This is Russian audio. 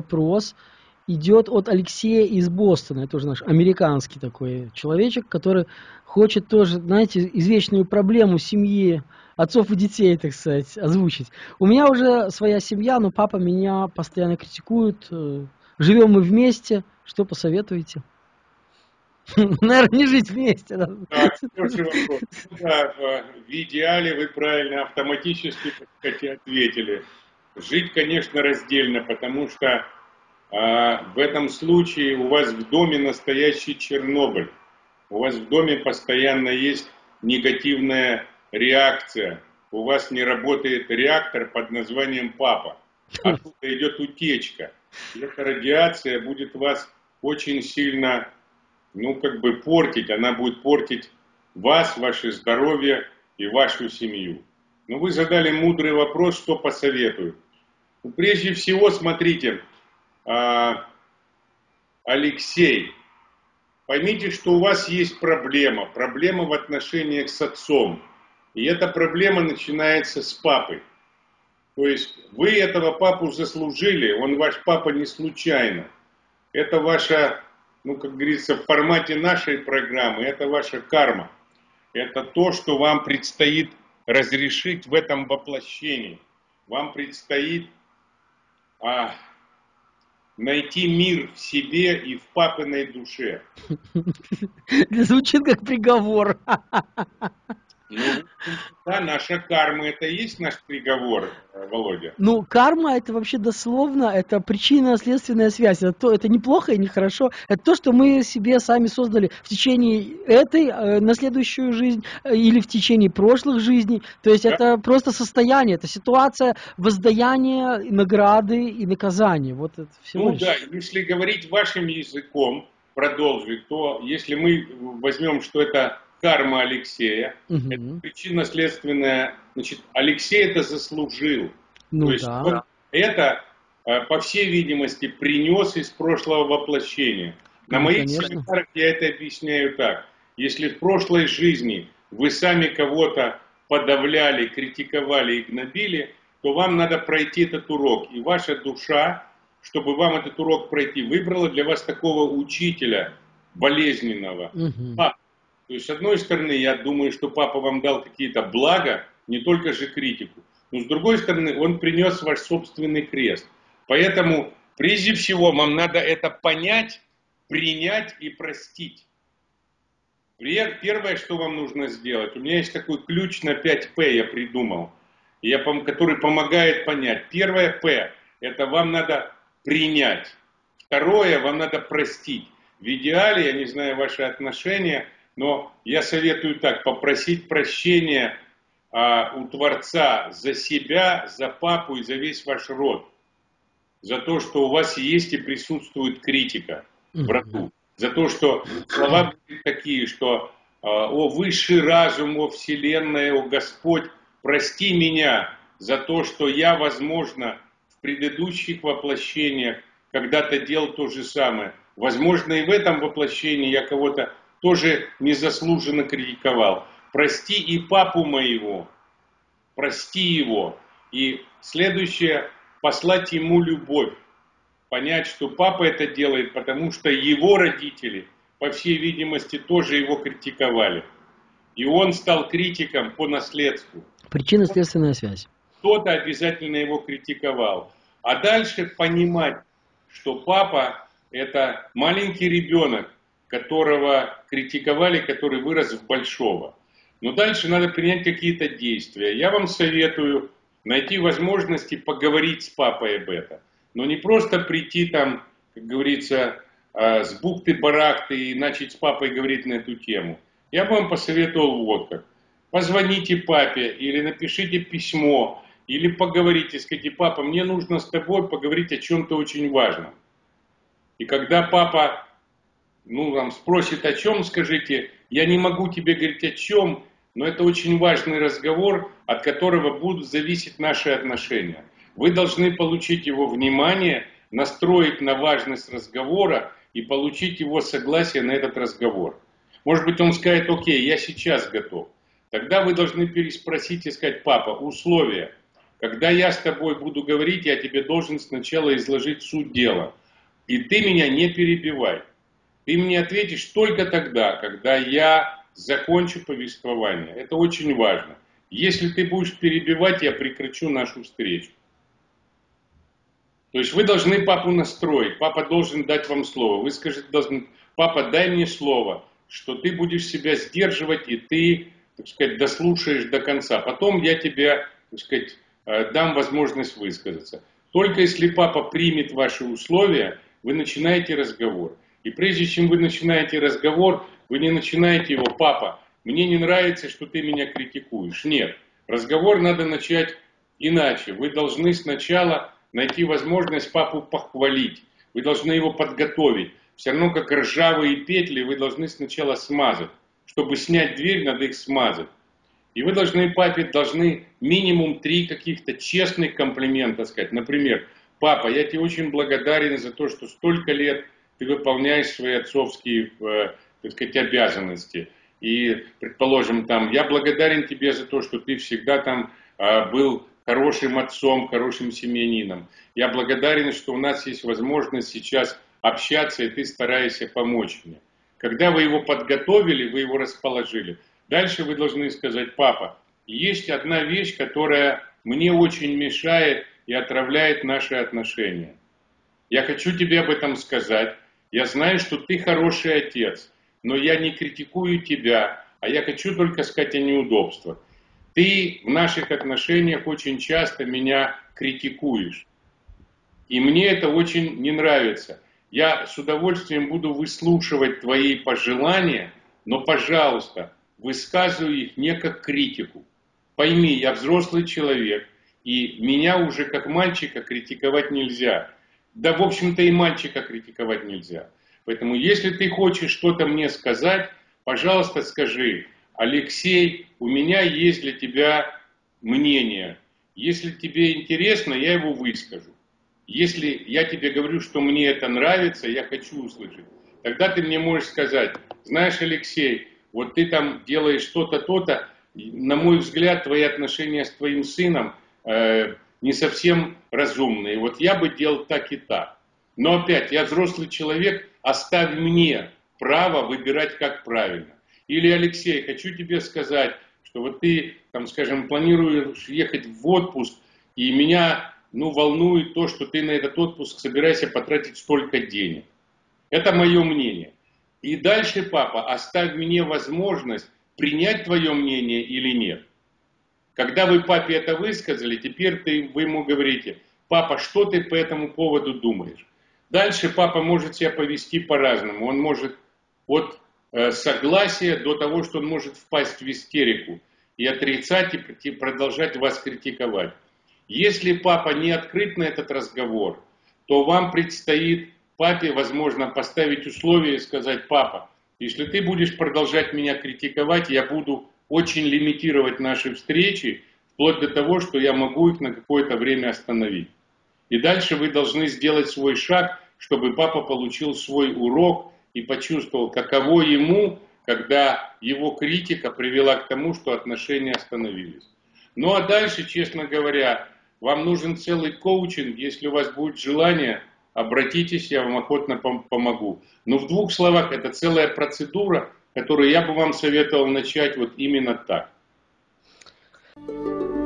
вопрос идет от Алексея из Бостона. Это тоже наш американский такой человечек, который хочет тоже, знаете, извечную проблему семьи отцов и детей, так сказать, озвучить. У меня уже своя семья, но папа меня постоянно критикует. Э, живем мы вместе. Что посоветуете? Наверное, не жить вместе. Да, в идеале вы правильно автоматически ответили. Жить, конечно, раздельно, потому что а, в этом случае у вас в доме настоящий Чернобыль. У вас в доме постоянно есть негативная реакция. У вас не работает реактор под названием папа. Оттуда идет утечка. Эта радиация будет вас очень сильно, ну, как бы портить. Она будет портить вас, ваше здоровье и вашу семью. Но вы задали мудрый вопрос, что посоветую. Ну, прежде всего, смотрите, а, Алексей, поймите, что у вас есть проблема, проблема в отношениях с отцом. И эта проблема начинается с папой. То есть вы этого папу заслужили, он ваш папа не случайно. Это ваша, ну как говорится, в формате нашей программы, это ваша карма. Это то, что вам предстоит разрешить в этом воплощении. Вам предстоит а, найти мир в себе и в папиной душе. Звучит как приговор. Ну, да, наша карма это и есть наш приговор, э, Володя. Ну, карма это вообще дословно, это причинно-следственная связь. Это, то, это неплохо и нехорошо. Это то, что мы себе сами создали в течение этой, э, на следующую жизнь э, или в течение прошлых жизней. То есть да. это просто состояние, это ситуация воздаяния, награды и наказания. Вот это всего ну лишь. да, если говорить вашим языком, продолжить, то если мы возьмем, что это карма Алексея. Угу. Это причинно-следственная. Значит, Алексей это заслужил. Ну, То есть да. он это, э, по всей видимости, принес из прошлого воплощения. На ну, моих конечно. семинарах я это объясняю так. Если в прошлой жизни вы сами кого-то подавляли, критиковали и гнобили, то вам надо пройти этот урок. И ваша душа, чтобы вам этот урок пройти, выбрала для вас такого учителя болезненного. Угу. А, то есть, с одной стороны, я думаю, что папа вам дал какие-то блага, не только же критику. Но с другой стороны, он принес ваш собственный крест. Поэтому, прежде всего, вам надо это понять, принять и простить. Первое, что вам нужно сделать, у меня есть такой ключ на 5П, я придумал, я, который помогает понять. Первое П, это вам надо принять. Второе, вам надо простить. В идеале, я не знаю ваши отношения, но я советую так, попросить прощения а, у Творца за себя, за папу и за весь ваш род. За то, что у вас есть и присутствует критика в роду. За то, что слова такие, что а, «О высший разум, о Вселенная, о Господь, прости меня за то, что я, возможно, в предыдущих воплощениях когда-то делал то же самое. Возможно, и в этом воплощении я кого-то тоже незаслуженно критиковал. Прости и папу моего, прости его. И следующее, послать ему любовь. Понять, что папа это делает, потому что его родители, по всей видимости, тоже его критиковали. И он стал критиком по наследству. Причинно-следственная связь. Кто-то обязательно его критиковал. А дальше понимать, что папа это маленький ребенок, которого критиковали, который вырос в большого. Но дальше надо принять какие-то действия. Я вам советую найти возможности поговорить с папой об этом. Но не просто прийти там, как говорится, а, с бухты-барахты и начать с папой говорить на эту тему. Я бы вам посоветовал вот как. Позвоните папе или напишите письмо, или поговорите, скажите, папа, мне нужно с тобой поговорить о чем-то очень важном. И когда папа ну, там спросит о чем, скажите, я не могу тебе говорить о чем, но это очень важный разговор, от которого будут зависеть наши отношения. Вы должны получить его внимание, настроить на важность разговора и получить его согласие на этот разговор. Может быть, он скажет, окей, я сейчас готов. Тогда вы должны переспросить и сказать, папа, условия. Когда я с тобой буду говорить, я тебе должен сначала изложить суть дела. И ты меня не перебивай. Ты мне ответишь только тогда, когда я закончу повествование. Это очень важно. Если ты будешь перебивать, я прекращу нашу встречу. То есть вы должны папу настроить, папа должен дать вам слово. Вы скажете, должны, папа, дай мне слово, что ты будешь себя сдерживать и ты, так сказать, дослушаешь до конца. Потом я тебе, так сказать, э, дам возможность высказаться. Только если папа примет ваши условия, вы начинаете разговор. И прежде чем вы начинаете разговор, вы не начинаете его, папа, мне не нравится, что ты меня критикуешь. Нет, разговор надо начать иначе. Вы должны сначала найти возможность папу похвалить. Вы должны его подготовить. Все равно как ржавые петли вы должны сначала смазать. Чтобы снять дверь, надо их смазать. И вы должны папе должны минимум три каких-то честных комплимента сказать. Например, папа, я тебе очень благодарен за то, что столько лет ты выполняешь свои отцовские, э, так сказать, обязанности. И, предположим, там, я благодарен тебе за то, что ты всегда там э, был хорошим отцом, хорошим семьянином. Я благодарен, что у нас есть возможность сейчас общаться, и ты стараешься помочь мне. Когда вы его подготовили, вы его расположили. Дальше вы должны сказать, папа, есть одна вещь, которая мне очень мешает и отравляет наши отношения. Я хочу тебе об этом сказать. Я знаю, что ты хороший отец, но я не критикую тебя, а я хочу только сказать о неудобствах. Ты в наших отношениях очень часто меня критикуешь. И мне это очень не нравится. Я с удовольствием буду выслушивать твои пожелания, но, пожалуйста, высказывай их не как критику. Пойми, я взрослый человек, и меня уже как мальчика критиковать нельзя. Да, в общем-то, и мальчика критиковать нельзя. Поэтому, если ты хочешь что-то мне сказать, пожалуйста, скажи, Алексей, у меня есть для тебя мнение. Если тебе интересно, я его выскажу. Если я тебе говорю, что мне это нравится, я хочу услышать, тогда ты мне можешь сказать, знаешь, Алексей, вот ты там делаешь что-то, то-то, на мой взгляд, твои отношения с твоим сыном э, не совсем разумные. Вот я бы делал так и так. Но опять, я взрослый человек, оставь мне право выбирать, как правильно. Или, Алексей, хочу тебе сказать, что вот ты, там, скажем, планируешь ехать в отпуск, и меня, ну, волнует то, что ты на этот отпуск собираешься потратить столько денег. Это мое мнение. И дальше, папа, оставь мне возможность принять твое мнение или нет. Когда вы папе это высказали, теперь ты, вы ему говорите, папа, что ты по этому поводу думаешь? Дальше папа может себя повести по-разному. Он может от Э, согласия до того, что он может впасть в истерику и отрицать и продолжать вас критиковать. Если папа не открыт на этот разговор, то вам предстоит папе, возможно, поставить условия и сказать, папа, если ты будешь продолжать меня критиковать, я буду очень лимитировать наши встречи, вплоть до того, что я могу их на какое-то время остановить. И дальше вы должны сделать свой шаг, чтобы папа получил свой урок и почувствовал, каково ему, когда его критика привела к тому, что отношения остановились. Ну а дальше, честно говоря, вам нужен целый коучинг, если у вас будет желание, обратитесь, я вам охотно помогу. Но в двух словах, это целая процедура, которую я бы вам советовал начать вот именно так. thank you